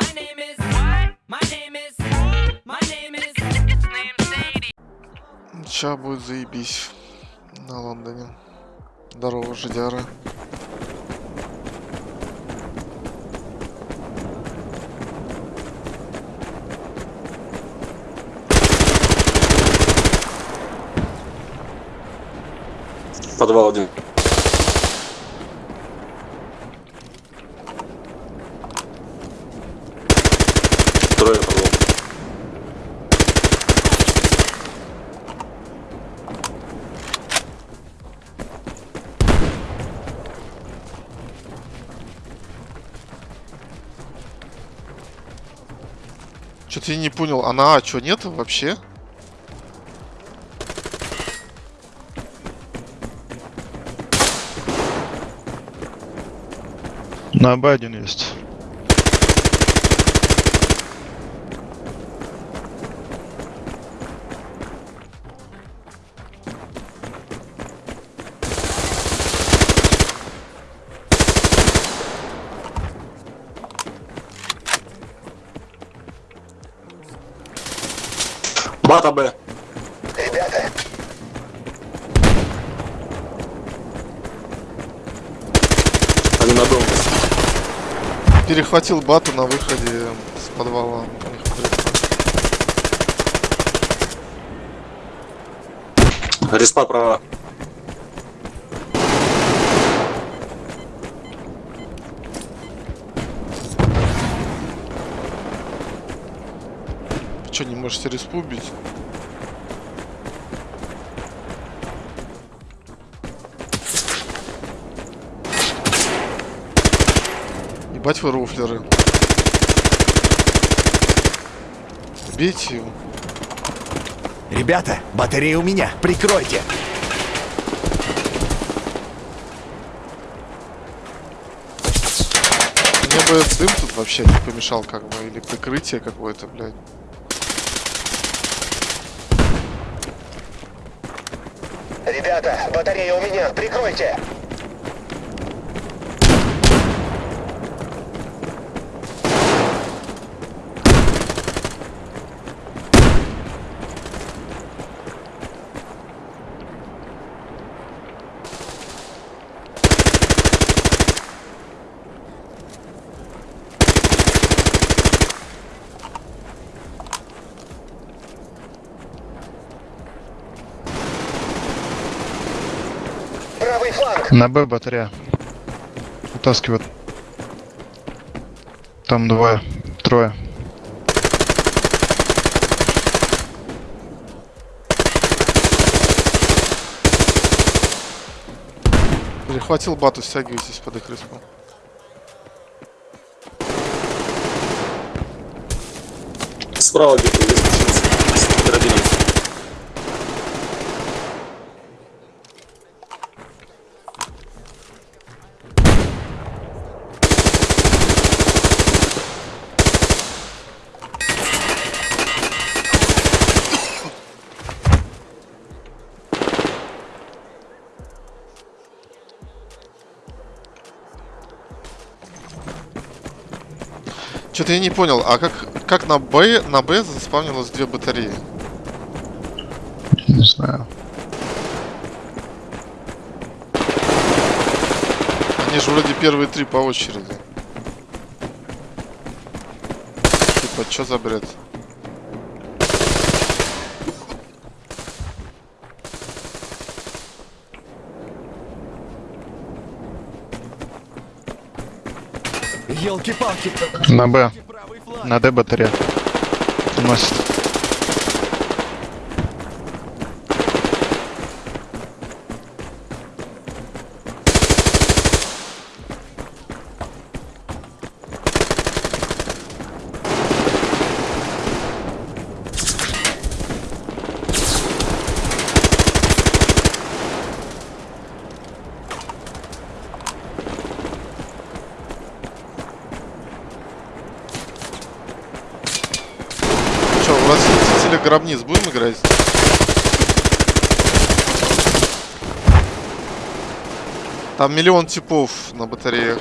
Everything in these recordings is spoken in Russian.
My name is what? My name is My name is His name's Sadie. Сейчас будет заебись на Лондоне. Здорово, жидяра. Подвал один. Трое подвал. Что-то я не понял, а на А что, нет вообще? На Б один есть. Бата Б. Ребята, Они на дом. Перехватил бату на выходе с подвала. Респа права. Можете респу убить? Ебать вы рофлеры. Бейте его. ребята, батарея у меня, прикройте. Мне бы дым тут вообще не помешал, как бы, или прикрытие какое-то, блядь. Ребята, батарея у меня, прикройте. Правый фланг. На Б батарея. Утаскивают. Там двое. Трое. Перехватил бату, стягивайтесь под их респу. Справа где-то есть. Что-то я не понял, а как, как на Б, на Б заспавнилось две батареи? Не знаю. Они же вроде первые три по очереди. Типа, что за бред? Елки-палки. На Б. На Д батарея. Уносит. Силе гробниц будем играть? Там миллион типов на батареях.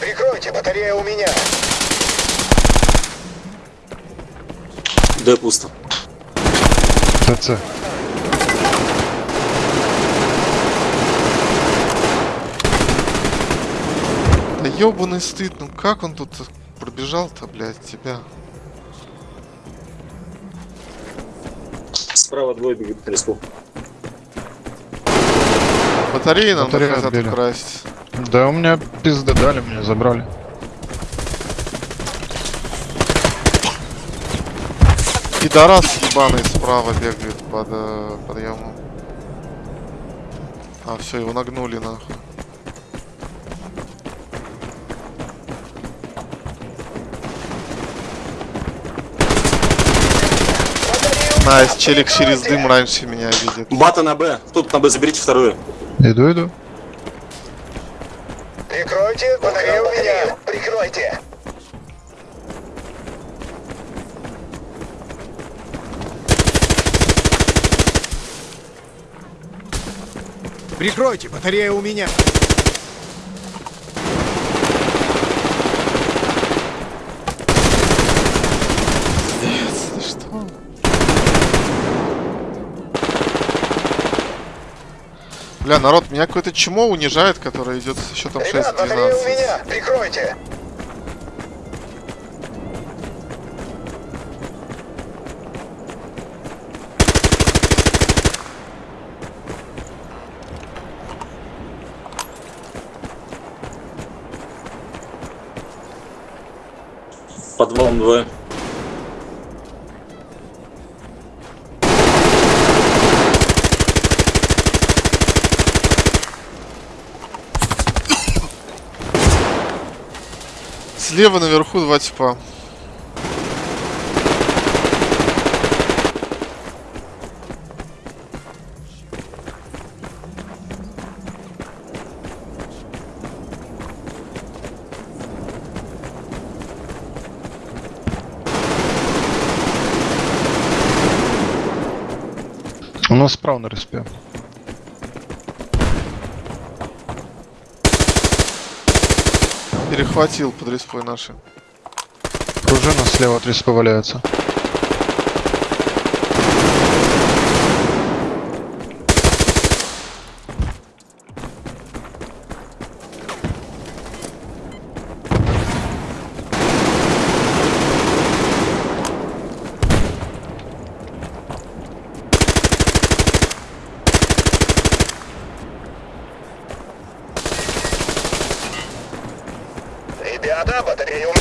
Прикройте, батарея у меня. Да, пусто. ТЦ. Да ёбаный стыд, ну как он тут пробежал-то, блядь, тебя? Справа двое бегут к леску. Батареи нам Батареи хотят отбили. украсть. Да у меня пизды дали, мне забрали. Пидорас ебаный справа бегает под э, подъемом. А, все, его нагнули нахуй. Nice, челик через дым раньше меня видит. Бата на Б. Тут на Б заберите вторую. Иду, иду. Прикройте, батарея у меня. Прикройте. Прикройте, батарея у меня. Бля, народ, меня какое-то чмо унижает, которое идет с счетом Ребят, батарея у 6-12. меня. Прикройте. Подвалом двое. Слева наверху два типа. У нас справа на респе. Перехватил под респой наши. Пружина слева от респы валяется. Ребята, батарея у меня.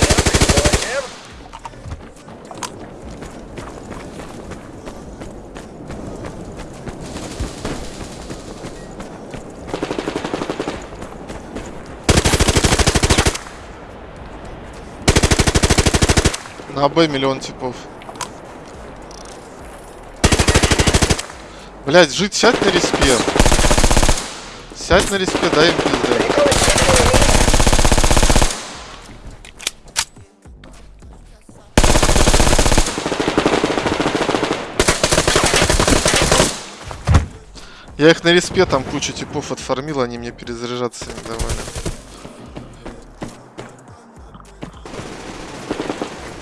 На Б миллион типов. Блять, жить, сядь на респе. Сядь на респе, дай им пизды. Я их на респе там кучу типов отформил, они мне перезаряжаться не давали.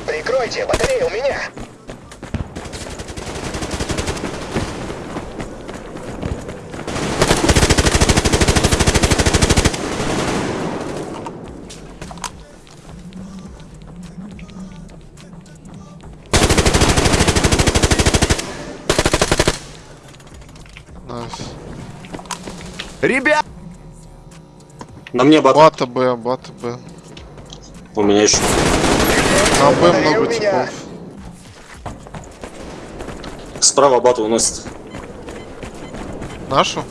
Прикройте, батарея у меня. Ребят! На мне бата. Бата Б, бата Б. У меня еще. На Б много типов. Справа бата уносит. Нашу?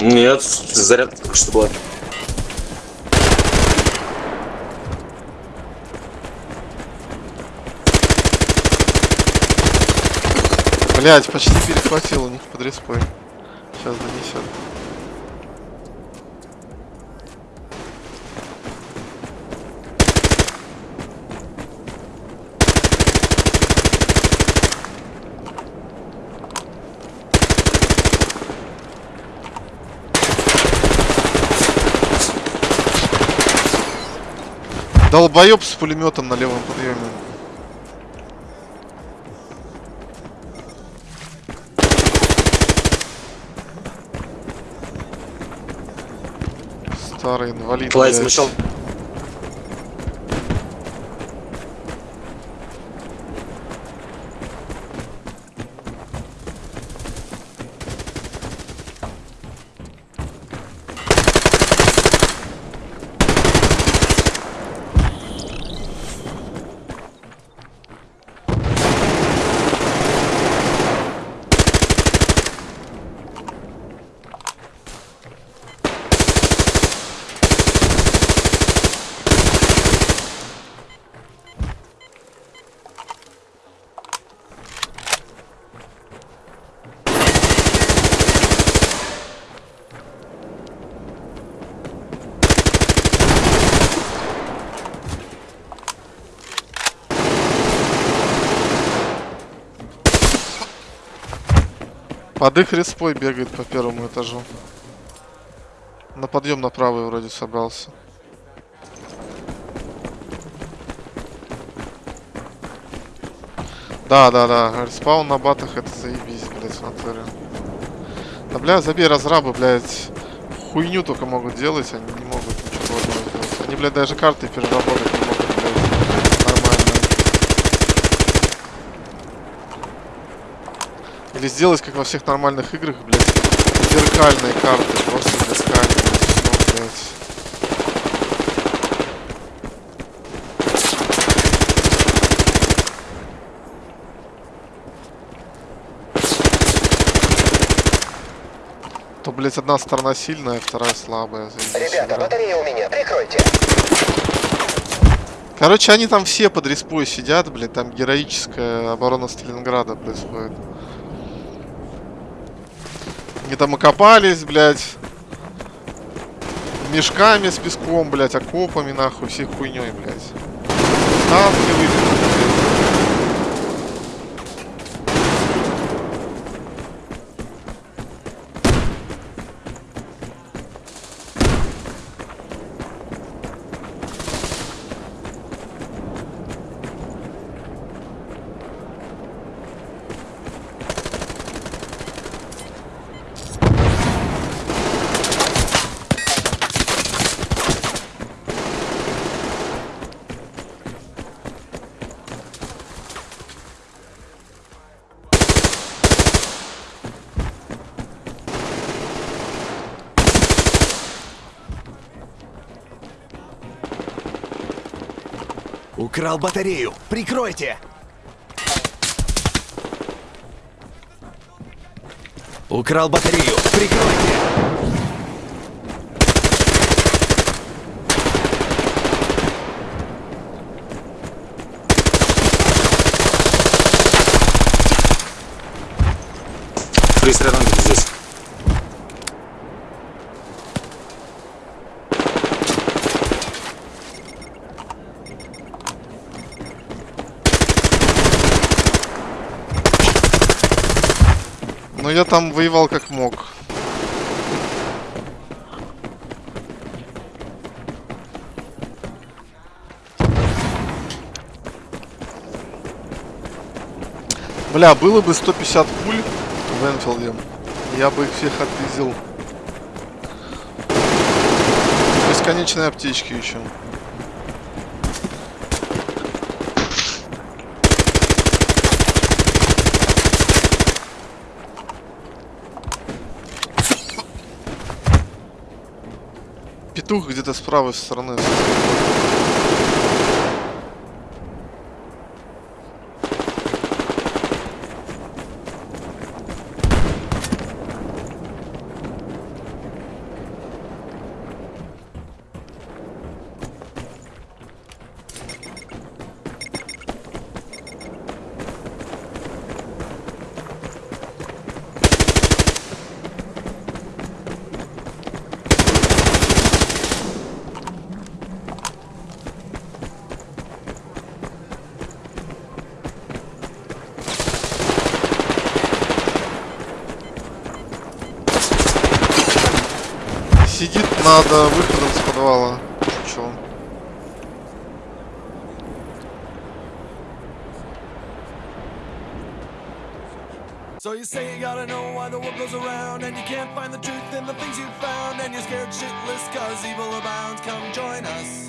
Нет, заряд только что была. Блять, почти перехватил у них под респой. Сейчас донесет. Долбоеб с пулеметом на левом подъеме. Старый инвалид. Лайт блядь. Под их респой бегает по первому этажу. На подъем на правый вроде собрался. Да, да, да. Респаун на батах это заебись, блядь, натуре. Да, бля, забей разрабы, блядь. Хуйню только могут делать, они не могут ничего сделать. Они, блядь, даже карты переработать не могут, блядь, Или сделать, как во всех нормальных играх, блядь, зеркальные карты, просто зеркальные, всё, блядь. То, блядь, одна сторона сильная, вторая слабая. заебись Ребята, игра. батарея у меня, прикройте. Короче, они там все под респой сидят, блядь, там героическая оборона Сталинграда происходит. Они там окопались, блядь. Мешками с песком, блядь, окопами, нахуй, всей хуйней, блядь. Танки выпили, блядь. Украл батарею. Прикройте. Украл батарею. Прикройте. Где-то здесь. Я там воевал как мог. Бля, было бы 150 пуль в Энфилде, я бы их всех отпиздил. Бесконечные аптечки еще. Петух где-то с правой стороны. надо выходом с подвала. Шучу. So you say you gotta know why the world goes around And you can't find the truth in the things you found And you're scared shitless cause evil abounds Come join us